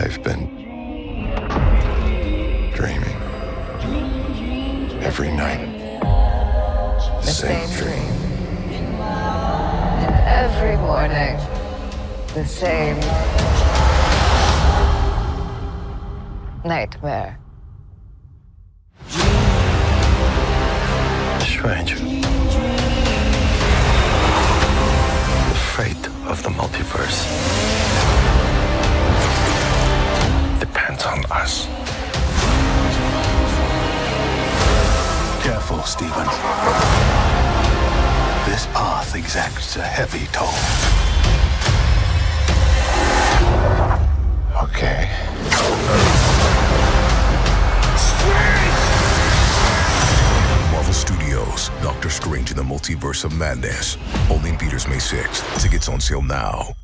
I've been dreaming. Every night, the, The same, same dream. And every morning, the same nightmare. Stranger. On us. Careful, Stephen. This path exacts a heavy toll. Okay. Marvel Studios, Doctor Strange in the Multiverse of Madness. Only in theaters May 6th. Tickets on sale now.